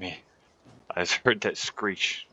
me. I just heard that screech.